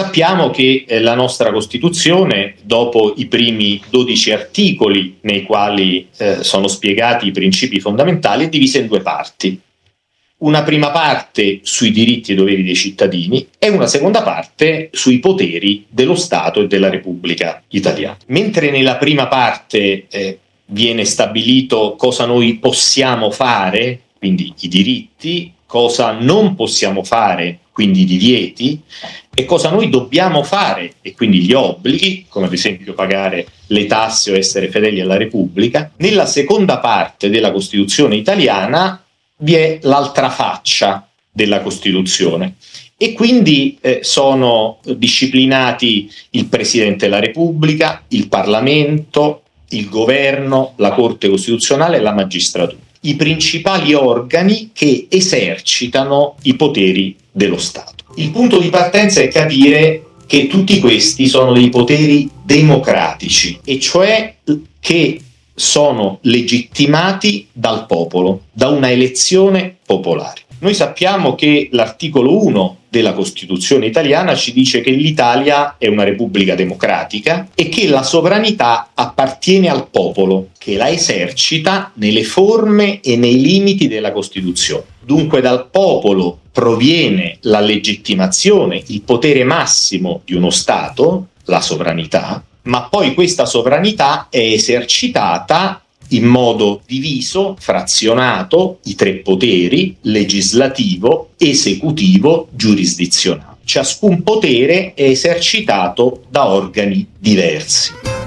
Sappiamo che eh, la nostra Costituzione, dopo i primi 12 articoli nei quali eh, sono spiegati i principi fondamentali, è divisa in due parti. Una prima parte sui diritti e doveri dei cittadini e una seconda parte sui poteri dello Stato e della Repubblica italiana. Mentre nella prima parte eh, viene stabilito cosa noi possiamo fare, quindi i diritti, cosa non possiamo fare, quindi i divieti, e cosa noi dobbiamo fare, e quindi gli obblighi, come ad esempio pagare le tasse o essere fedeli alla Repubblica. Nella seconda parte della Costituzione italiana vi è l'altra faccia della Costituzione e quindi eh, sono disciplinati il Presidente della Repubblica, il Parlamento, il Governo, la Corte Costituzionale e la magistratura i principali organi che esercitano i poteri dello Stato. Il punto di partenza è capire che tutti questi sono dei poteri democratici, e cioè che sono legittimati dal popolo, da una elezione popolare. Noi sappiamo che l'articolo 1 della Costituzione italiana ci dice che l'Italia è una repubblica democratica e che la sovranità appartiene al popolo, che la esercita nelle forme e nei limiti della Costituzione. Dunque dal popolo proviene la legittimazione, il potere massimo di uno Stato, la sovranità, ma poi questa sovranità è esercitata in modo diviso, frazionato, i tre poteri, legislativo, esecutivo, giurisdizionale. Ciascun potere è esercitato da organi diversi.